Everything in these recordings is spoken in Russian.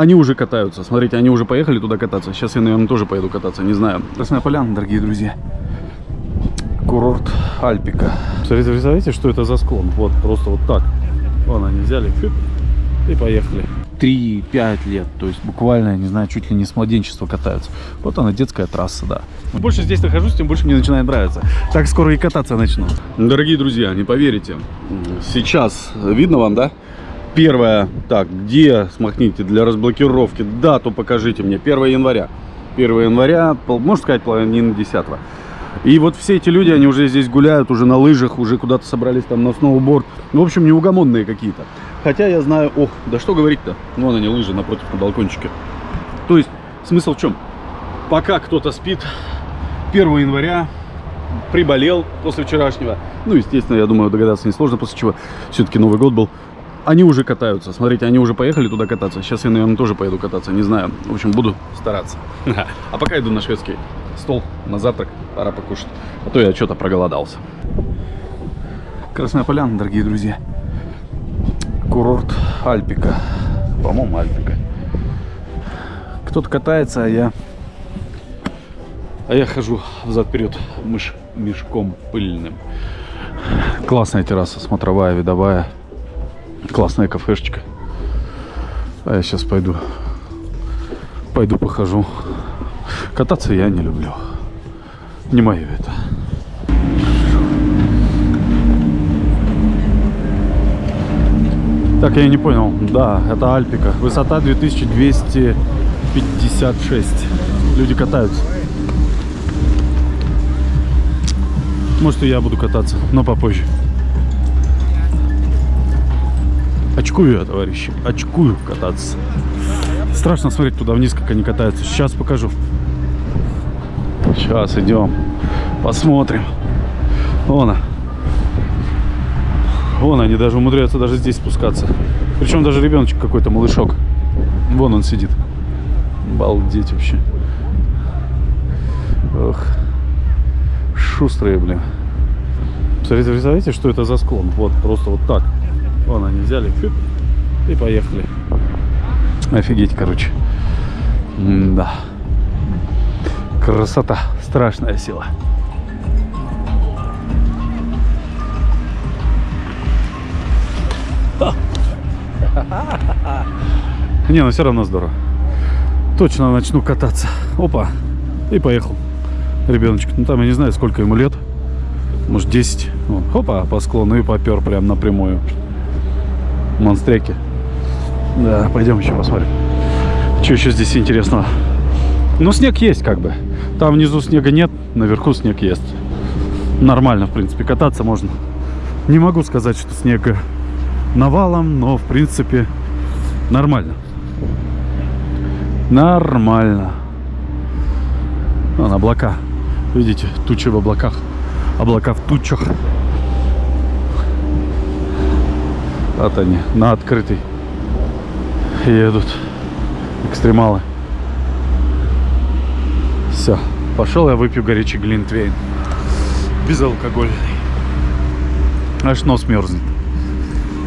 Они уже катаются. Смотрите, они уже поехали туда кататься. Сейчас я, наверное, тоже поеду кататься. Не знаю. Красная Поляна, дорогие друзья. Курорт Альпика. Смотрите, представляете, что это за склон? Вот, просто вот так. Вон они взяли и поехали. 3-5 лет, то есть буквально, не знаю, чуть ли не с младенчества катаются. Вот она, детская трасса, да. Чем больше здесь нахожусь, тем больше мне начинает нравиться. Так скоро и кататься начну. Дорогие друзья, не поверите, сейчас видно вам, да? Первое, так, где, смахните, для разблокировки, дату покажите мне, 1 января. 1 января, можно сказать, половина 10 -го. И вот все эти люди, они уже здесь гуляют, уже на лыжах, уже куда-то собрались там на сноуборд. Ну, в общем, неугомонные какие-то. Хотя я знаю, ох, да что говорить-то, вон они лыжи напротив на балкончике. То есть, смысл в чем? Пока кто-то спит, 1 января приболел после вчерашнего. Ну, естественно, я думаю, догадаться несложно, после чего все-таки Новый год был. Они уже катаются. Смотрите, они уже поехали туда кататься. Сейчас я, наверное, тоже поеду кататься. Не знаю. В общем, буду стараться. А пока иду на шведский стол на завтрак. Пора покушать. А то я что-то проголодался. Красная Поляна, дорогие друзья. Курорт Альпика. По-моему, Альпика. Кто-то катается, а я... А я хожу взад-вперед мыш... мешком пыльным. Классная терраса, смотровая, видовая. Классная кафешечка. А я сейчас пойду. Пойду похожу. Кататься я не люблю. Не мое это. Так, я не понял. Да, это Альпика. Высота 2256. Люди катаются. Может и я буду кататься, но попозже. Очкую я, товарищи. Очкую кататься. Страшно смотреть туда вниз, как они катаются. Сейчас покажу. Сейчас идем. Посмотрим. Вон она. Вон они даже умудряются даже здесь спускаться. Причем даже ребеночек какой-то, малышок. Вон он сидит. Балдеть вообще. Ох. Шустрые, блин. Представляете, что это за склон? Вот, просто вот так. Вон они взяли и поехали. Офигеть, короче. М да. Красота. Страшная сила. Не, ну все равно здорово. Точно начну кататься. Опа. И поехал. Ребеночек. Ну там я не знаю, сколько ему лет. Может 10. Вот. Хопа, по склону и попер прям напрямую. Монстряки. Да, пойдем еще посмотрим. Что еще здесь интересного? Ну, снег есть как бы. Там внизу снега нет, наверху снег есть. Нормально, в принципе, кататься можно. Не могу сказать, что снега навалом, но в принципе нормально. Нормально. Вон облака. Видите, тучи в облаках. Облака в тучах. Вот они, на открытый едут экстремалы. Все, пошел я выпью горячий глинтвейн. Безалкогольный. Аж нос мерзнет.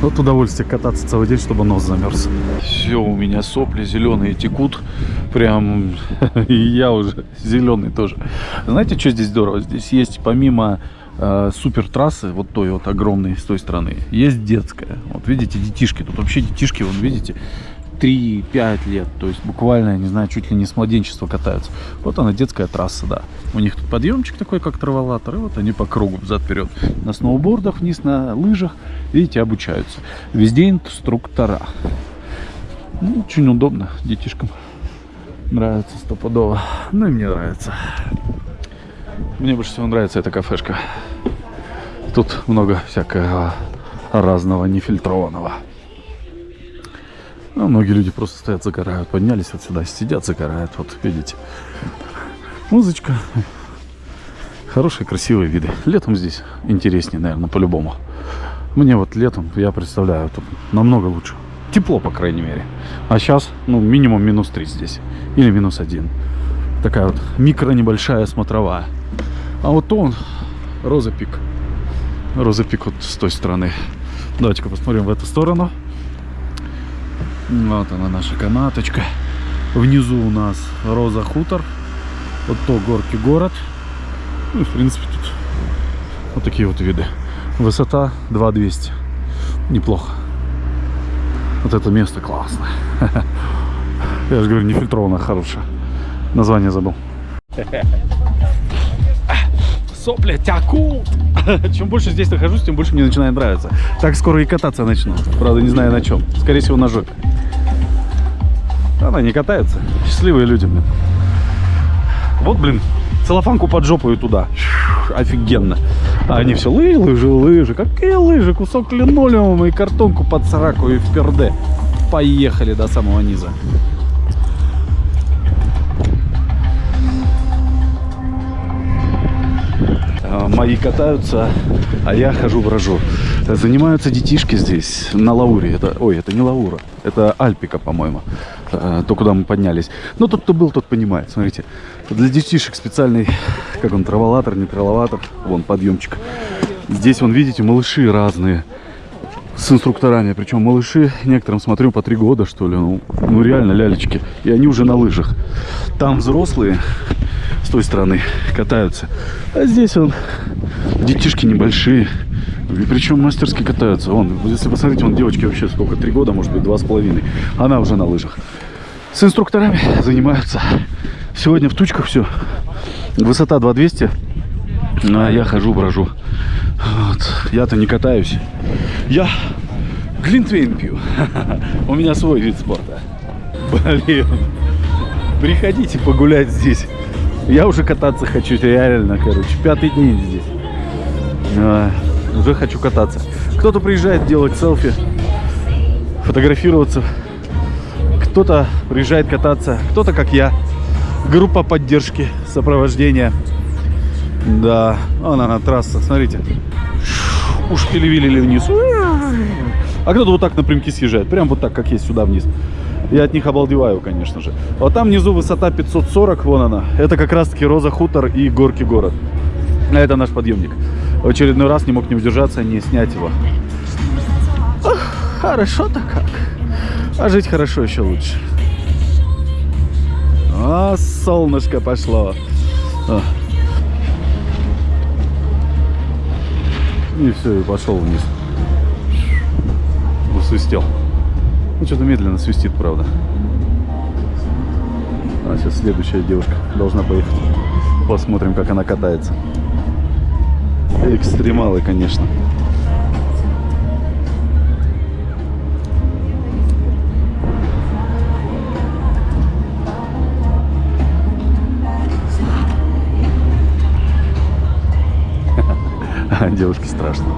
Вот удовольствие кататься целый день, чтобы нос замерз. Все, у меня сопли зеленые текут. Прям, и я уже зеленый тоже. Знаете, что здесь здорово? Здесь есть помимо э, супер трассы, вот той вот огромной с той стороны, есть детская. Вот видите, детишки. Тут вообще детишки, вот видите, 3-5 лет, то есть буквально, не знаю, чуть ли не с младенчества катаются. Вот она, детская трасса, да. У них тут подъемчик такой, как траволатор, и вот они по кругу взад-вперед. На сноубордах, вниз на лыжах, видите, обучаются. Везде инструктора. Ну, очень удобно детишкам. Нравится стопудово. Ну и мне нравится. Мне больше всего нравится эта кафешка. Тут много всякого разного нефильтрованного. А многие люди просто стоят, загорают. Поднялись вот сюда, сидят, загорают. Вот, видите. Музычка. Хорошие, красивые виды. Летом здесь интереснее, наверное, по-любому. Мне вот летом, я представляю, тут намного лучше. Тепло, по крайней мере. А сейчас, ну, минимум минус 3 здесь. Или минус 1. Такая вот микро небольшая смотровая. А вот он, роза пик. Вот с той стороны. Давайте-ка посмотрим в эту сторону. Вот она наша канаточка. Внизу у нас Роза Хутор. Вот то горки город. Ну, и, в принципе, тут вот такие вот виды. Высота 2200. Неплохо. Вот это место классное. Я же говорю, нефильтрованное, хорошее. Название забыл. Сопли тякут. Чем больше здесь нахожусь, тем больше мне начинает нравиться. Так скоро и кататься начну. Правда, не знаю на чем. Скорее всего, на жопе. Она не катается. Счастливые люди, блин. Вот, блин, целлофанку под жопу и туда. Офигенно. А они все лыжи, лыжи, лыжи. Какие лыжи? Кусок линолеума и картонку под сараку и в перде. Поехали до самого низа. Мои катаются, а я хожу брожу. Занимаются детишки здесь на Лауре. Это, ой, это не Лаура, это Альпика, по-моему. А, То, куда мы поднялись. Но тот, кто был, тот понимает. Смотрите, для детишек специальный, как он, траволатор, не траволатор. Вон, подъемчик. Здесь, вон, видите, малыши разные с инструкторами. Причем малыши, некоторым смотрю, по три года, что ли. Ну, ну реально лялечки. И они уже на лыжах. Там взрослые с той стороны катаются. А здесь он детишки небольшие. И причем мастерски катаются. Вон, если посмотреть, вон девочки вообще сколько, три года, может быть, два с половиной. Она уже на лыжах. С инструкторами занимаются. Сегодня в тучках все. Высота 2200. А я хожу, брожу. Вот. Я-то не катаюсь. Я глинтвейн пью. У меня свой вид спорта. Блин. Приходите погулять здесь. Я уже кататься хочу, реально, короче. Пятый день здесь. А, уже хочу кататься. Кто-то приезжает делать селфи, фотографироваться. Кто-то приезжает кататься. Кто-то, как я. Группа поддержки, сопровождения. Да, вон она трасса, смотрите. Уж пилевилили вниз. А кто-то вот так напрямки съезжает. Прям вот так, как есть, сюда вниз. Я от них обалдеваю, конечно же. Вот там внизу высота 540, вон она. Это как раз-таки Роза Хутор и Горки город. А это наш подъемник. В очередной раз не мог не удержаться, не снять его. Хорошо-то как. А жить хорошо еще лучше. А, солнышко пошло. А. И все, и пошел вниз. Усвистел. Ну, что-то медленно свистит, правда. А сейчас следующая девушка должна поехать. Посмотрим, как она катается. Экстремалы, конечно. Страшно.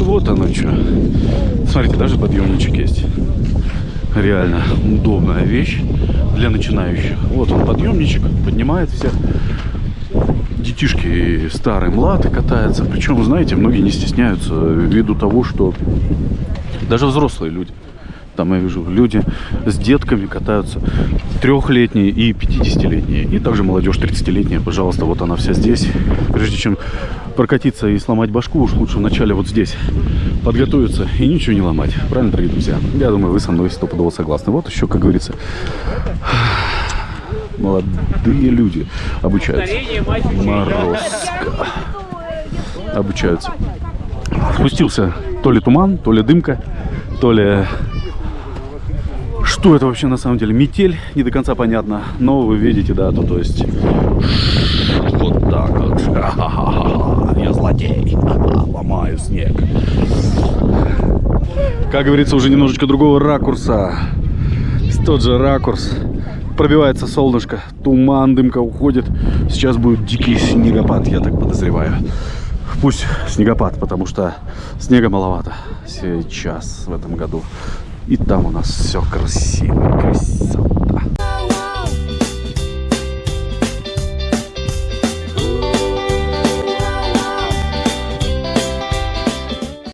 Вот оно что. Смотрите, даже подъемничек есть. Реально удобная вещь для начинающих. Вот он подъемничек, поднимает всех. Детишки старые, млады катаются. Причем, знаете, многие не стесняются ввиду того, что даже взрослые люди. Там я вижу, люди с детками катаются, трехлетние и 50-летние. И также молодежь 30-летняя, пожалуйста, вот она вся здесь. Прежде чем прокатиться и сломать башку, уж лучше вначале вот здесь подготовиться и ничего не ломать. Правильно, дорогие друзья? Я думаю, вы со мной стопудово согласны. Вот еще, как говорится, молодые люди обучаются. Морозко. Обучаются. Спустился то ли туман, то ли дымка, то ли... Что это вообще на самом деле? Метель, не до конца понятно. Но вы видите, да, то, то есть... Вот так вот. Я злодей. Ломаю снег. Как говорится, уже немножечко другого ракурса. Тот же ракурс. Пробивается солнышко, туман, дымка уходит. Сейчас будет дикий снегопад, я так подозреваю. Пусть снегопад, потому что снега маловато сейчас в этом году. И там у нас все красиво, красиво.